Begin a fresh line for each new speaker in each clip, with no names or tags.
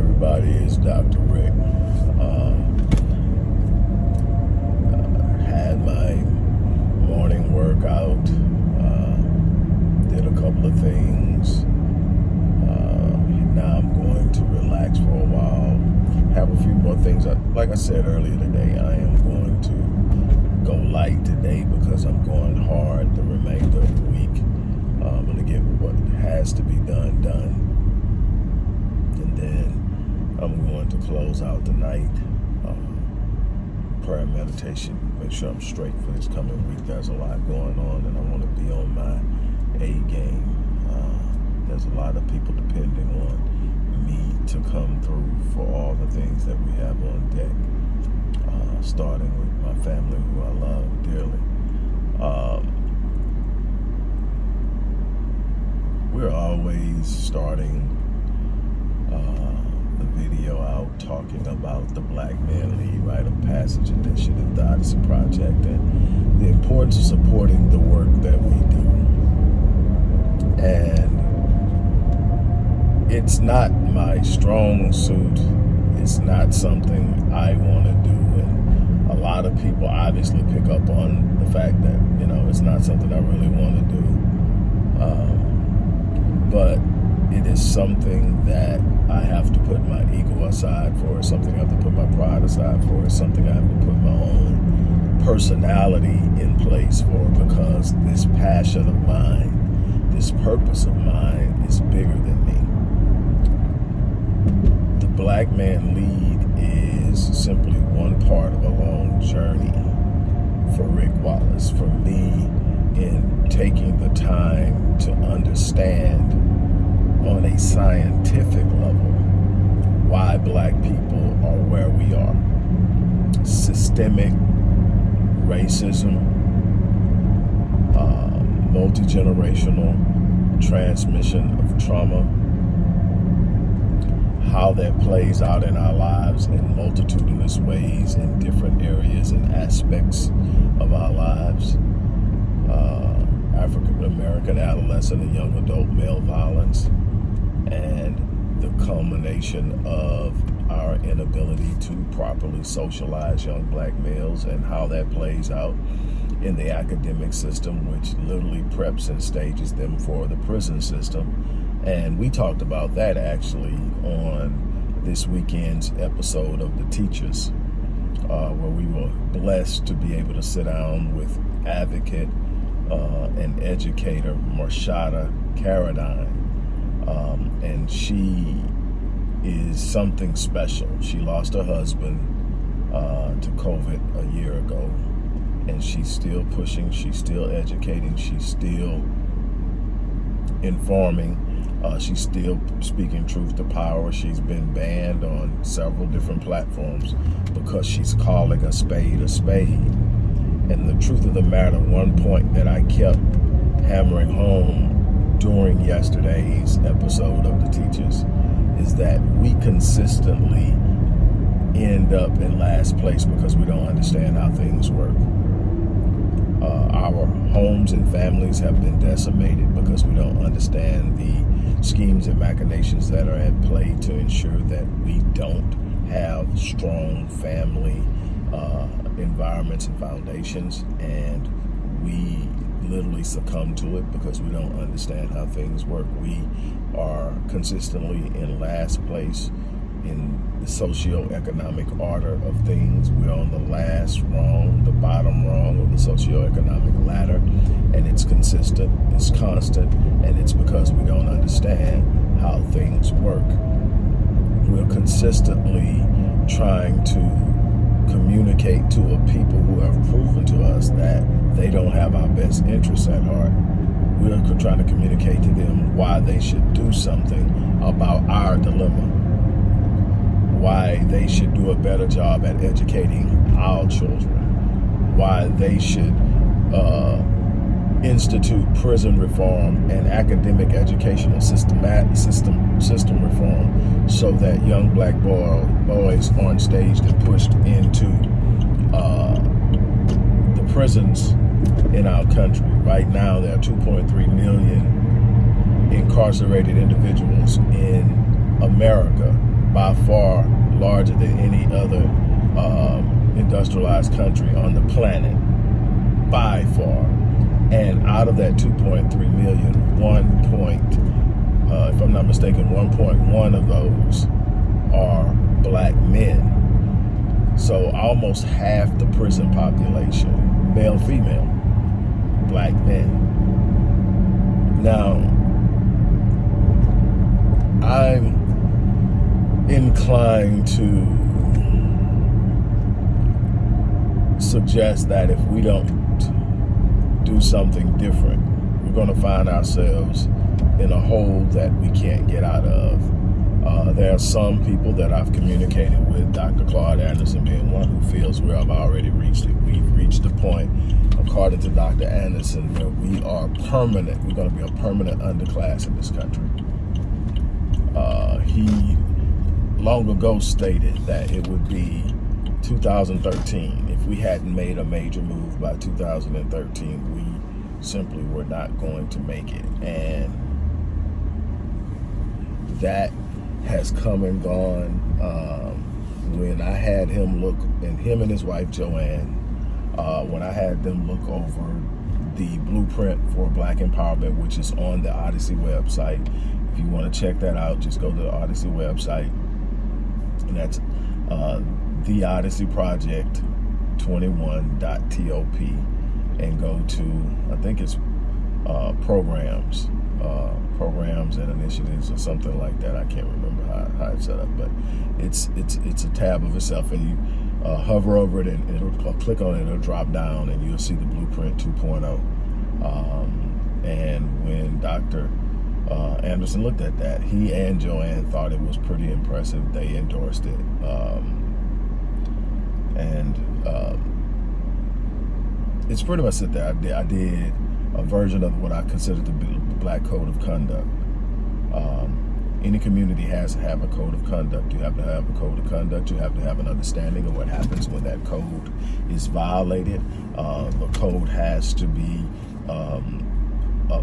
everybody? It's Dr. Rick. Uh, had my morning workout, uh, did a couple of things. Uh, now I'm going to relax for a while. Have a few more things. Like I said earlier today, I am going to go light today because I'm going hard the remainder of the week. Uh, I'm going to get what has to be done done I'm going to close out the night. Um, prayer meditation. Make sure I'm straight for this coming week. There's a lot going on, and I want to be on my A game. Uh, there's a lot of people depending on me to come through for all the things that we have on deck. Uh, starting with my family, who I love dearly. Um, we're always starting. Uh, video out talking about the Black Men Lead Rite of Passage Initiative, the Odyssey Project, and the importance of supporting the work that we do. And it's not my strong suit. It's not something I want to do. And a lot of people obviously pick up on the fact that, you know, it's not something I really want to do. Um, but it is something that I have to put my ego aside for. Something I have to put my pride aside for. Something I have to put my own personality in place for because this passion of mine, this purpose of mine is bigger than me. The Black Men Lead is simply one part of a long journey for Rick Wallace, for me in taking the time to understand on a scientific level why black people are where we are. Systemic racism, uh, multi-generational transmission of trauma, how that plays out in our lives in multitudinous ways in different areas and aspects of our lives. Uh, African American adolescent and young adult male violence, and the culmination of our inability to properly socialize young black males and how that plays out in the academic system, which literally preps and stages them for the prison system. And we talked about that actually on this weekend's episode of The Teachers, uh, where we were blessed to be able to sit down with advocate uh, and educator, Marshada Caradine um, and she is something special. She lost her husband uh, to COVID a year ago, and she's still pushing, she's still educating, she's still informing, uh, she's still speaking truth to power. She's been banned on several different platforms because she's calling a spade a spade. And the truth of the matter, one point that I kept hammering home during yesterday's episode of the teachers is that we consistently end up in last place because we don't understand how things work. Uh, our homes and families have been decimated because we don't understand the schemes and machinations that are at play to ensure that we don't have strong family uh, environments and foundations and we literally succumb to it because we don't understand how things work. We are consistently in last place in the socio-economic order of things. We're on the last rung, the bottom rung of the socio-economic ladder, and it's consistent, it's constant, and it's because we don't understand how things work. We're consistently trying to communicate to a people who have proven to us that they don't have our best interests at heart. We're trying to communicate to them why they should do something about our dilemma. Why they should do a better job at educating our children. Why they should uh, institute prison reform and academic educational systematic system system reform so that young black boy, boys aren't staged and pushed into uh, the prisons in our country. Right now, there are 2.3 million incarcerated individuals in America, by far larger than any other um, industrialized country on the planet, by far. And out of that 2.3 million, 1 point, uh, if I'm not mistaken, 1.1 of those are black men. So almost half the prison population, male, female, black men. Now, I'm inclined to suggest that if we don't do something different, we're going to find ourselves in a hole that we can't get out of. Uh, there are some people that I've communicated with, Dr. Claude Anderson being one who feels where I've already reached it. We've reached the point, according to Dr. Anderson, where we are permanent. We're going to be a permanent underclass in this country. Uh, he long ago stated that it would be 2013. We hadn't made a major move by 2013, we simply were not going to make it. And that has come and gone. Um, when I had him look, and him and his wife Joanne, uh, when I had them look over the blueprint for Black Empowerment, which is on the Odyssey website. If you want to check that out, just go to the Odyssey website. And that's uh, the Odyssey Project 21.top and go to, I think it's uh, programs, uh, programs and initiatives or something like that. I can't remember how, how it's set up, but it's it's it's a tab of itself, and you uh, hover over it and it'll uh, click on it, it'll drop down, and you'll see the blueprint 2.0. Um, and when Dr. Uh, Anderson looked at that, he and Joanne thought it was pretty impressive. They endorsed it. Um, and um, it's pretty much there. I did, I did, a version of what I consider to be the Black Code of Conduct. Um, any community has to have a code of conduct. You have to have a code of conduct. You have to have an understanding of what happens when that code is violated. Uh, the code has to be um, uh,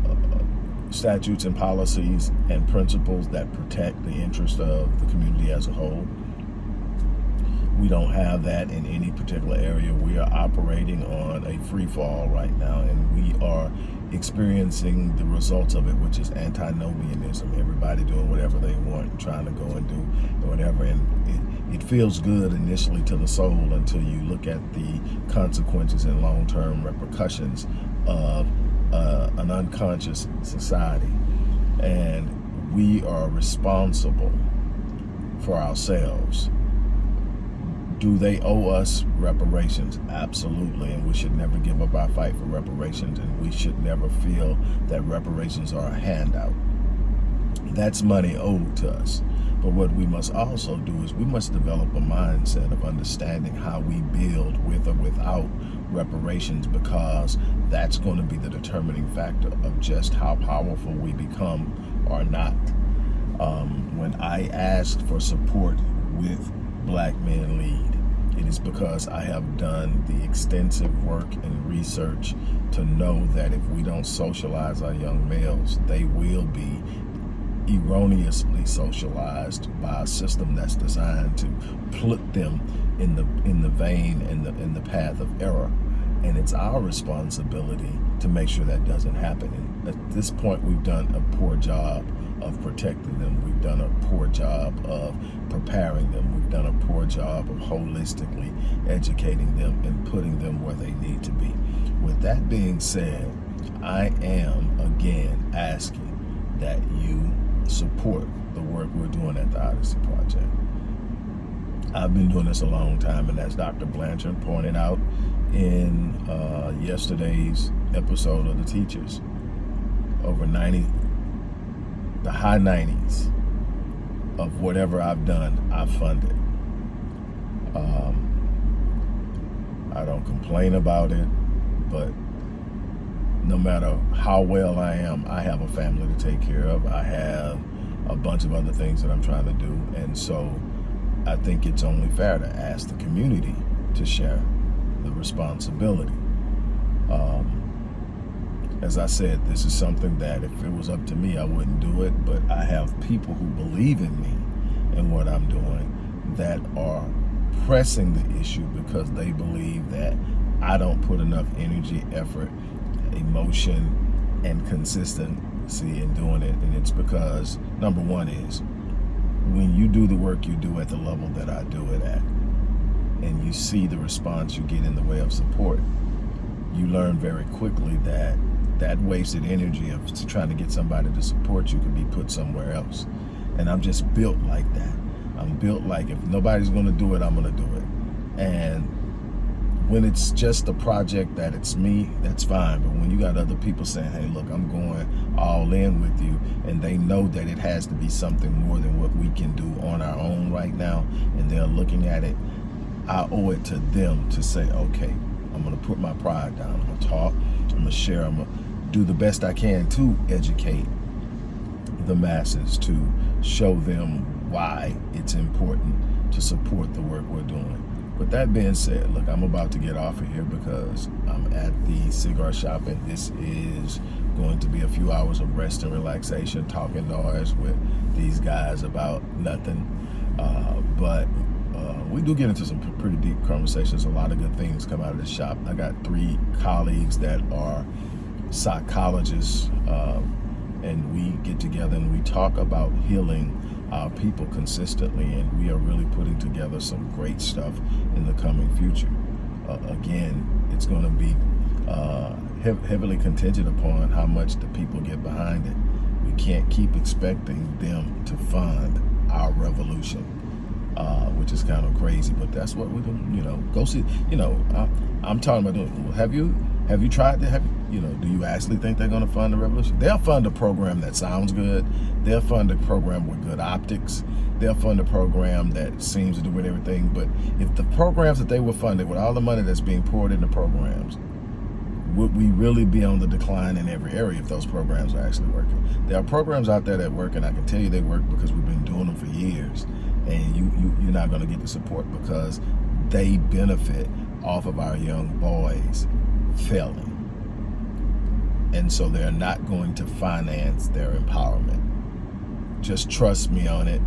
statutes and policies and principles that protect the interest of the community as a whole. We don't have that in any particular area. We are operating on a free fall right now, and we are experiencing the results of it, which is antinomianism. Everybody doing whatever they want, trying to go and do whatever. And it, it feels good initially to the soul until you look at the consequences and long-term repercussions of uh, an unconscious society. And we are responsible for ourselves do they owe us reparations? Absolutely, and we should never give up our fight for reparations, and we should never feel that reparations are a handout. That's money owed to us. But what we must also do is we must develop a mindset of understanding how we build with or without reparations because that's going to be the determining factor of just how powerful we become or not. Um, when I asked for support with Black Men Lead. It is because I have done the extensive work and research to know that if we don't socialize our young males, they will be erroneously socialized by a system that's designed to put them in the in the vein and the in the path of error and it's our responsibility to make sure that doesn't happen and at this point we've done a poor job of protecting them. We've done a poor job of preparing them. Job of holistically educating them and putting them where they need to be. With that being said, I am again asking that you support the work we're doing at the Odyssey Project. I've been doing this a long time, and as Dr. Blanchard pointed out in uh, yesterday's episode of The Teachers, over 90 the high 90s of whatever I've done, I've funded. Um, I don't complain about it, but no matter how well I am, I have a family to take care of. I have a bunch of other things that I'm trying to do. And so I think it's only fair to ask the community to share the responsibility. Um, as I said, this is something that if it was up to me, I wouldn't do it. But I have people who believe in me and what I'm doing that are pressing the issue because they believe that I don't put enough energy, effort, emotion, and consistency in doing it. And it's because, number one is, when you do the work you do at the level that I do it at, and you see the response you get in the way of support, you learn very quickly that that wasted energy of trying to get somebody to support you could be put somewhere else. And I'm just built like that. I'm built like if nobody's to do it, I'm to do it. And when it's just a project that it's me, that's fine. But when you got other people saying, hey, look, I'm going all in with you, and they know that it has to be something more than what we can do on our own right now, and they're looking at it, I owe it to them to say, okay, I'm to put my pride down. I'm to talk. I'm to share. I'm to do the best I can to educate the masses, to show them why it's important to support the work we're doing. With that being said, look, I'm about to get off of here because I'm at the cigar shop and this is going to be a few hours of rest and relaxation, talking noise with these guys about nothing. Uh, but uh, we do get into some pretty deep conversations. A lot of good things come out of the shop. I got three colleagues that are psychologists uh, and we get together and we talk about healing our people consistently and we are really putting together some great stuff in the coming future. Uh, again, it's going to be uh, heavily contingent upon how much the people get behind it. We can't keep expecting them to fund our revolution, uh, which is kind of crazy, but that's what we're doing, you know, go see, you know, I, am talking about doing, have you, have you tried to have, you know, do you actually think they're going to fund the revolution? They'll fund a program that sounds good. They'll fund a program with good optics. They'll fund a program that seems to do with everything. But if the programs that they were funded with all the money that's being poured into programs, would we really be on the decline in every area if those programs are actually working? There are programs out there that work, and I can tell you they work because we've been doing them for years. And you, you, you're not going to get the support because they benefit off of our young boys failing. And so they're not going to finance their empowerment. Just trust me on it.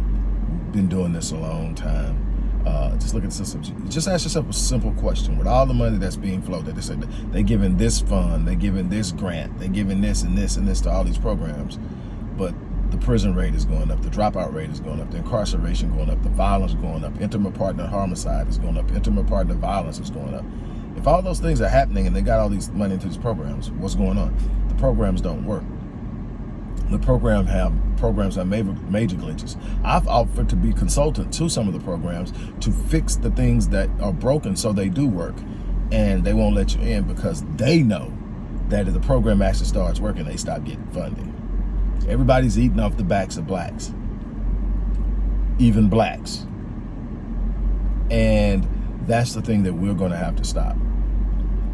Been doing this a long time. Uh, just look at this. Just ask yourself a simple question. With all the money that's being floated, they say they're giving this fund, they're giving this grant, they're giving this and this and this to all these programs. But the prison rate is going up, the dropout rate is going up, the incarceration going up, the violence going up, intimate partner homicide is going up, intimate partner violence is going up. If all those things are happening and they got all these money into these programs, what's going on? The programs don't work. The program have programs have major, major glitches. I've offered to be consultant to some of the programs to fix the things that are broken so they do work. And they won't let you in because they know that if the program actually starts working, they stop getting funding. Everybody's eating off the backs of blacks, even blacks. And that's the thing that we're going to have to stop.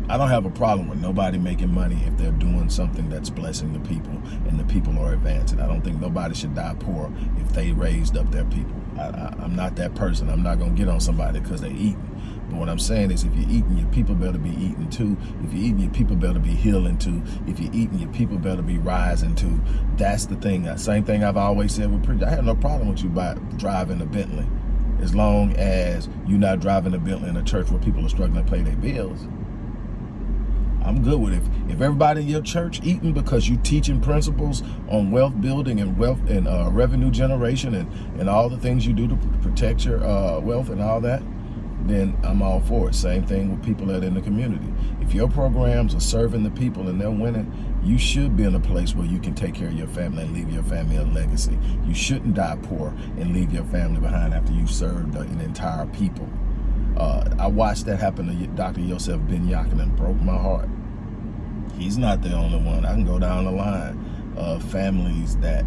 I don't have a problem with nobody making money if they're doing something that's blessing the people and the people are advancing. I don't think nobody should die poor if they raised up their people. I, am not that person. I'm not going to get on somebody because they're eating. But what I'm saying is if you're eating, your people better be eating too. If you're eating, your people better be healing too. If you're eating, your people better be rising too. That's the thing. Same thing I've always said with preachers. I have no problem with you by driving a Bentley as long as you're not driving a bill in a church where people are struggling to pay their bills. I'm good with it. If everybody in your church eating because you're teaching principles on wealth building and wealth and uh, revenue generation and, and all the things you do to protect your uh, wealth and all that, then I'm all for it. Same thing with people that are in the community. If your programs are serving the people and they're winning, you should be in a place where you can take care of your family and leave your family a legacy. You shouldn't die poor and leave your family behind after you've served an entire people. Uh, I watched that happen to Dr. Yosef Ben Yakin and broke my heart. He's not the only one. I can go down the line of families that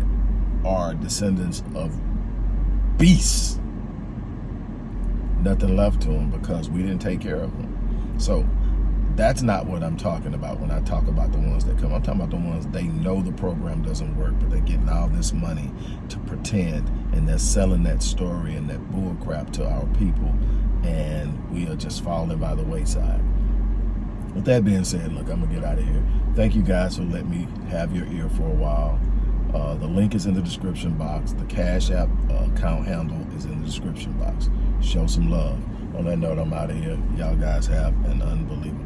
are descendants of beasts. Nothing left to them because we didn't take care of them. So that's not what I'm talking about when I talk about the ones that come. I'm talking about the ones they know the program doesn't work, but they're getting all this money to pretend, and they're selling that story and that bull crap to our people, and we are just falling by the wayside. With that being said, look, I'm gonna get out of here. Thank you guys for letting me have your ear for a while. Uh, the link is in the description box. The Cash App uh, account handle is in the description box. Show some love. On that note, I'm out of here. Y'all guys have an unbelievable.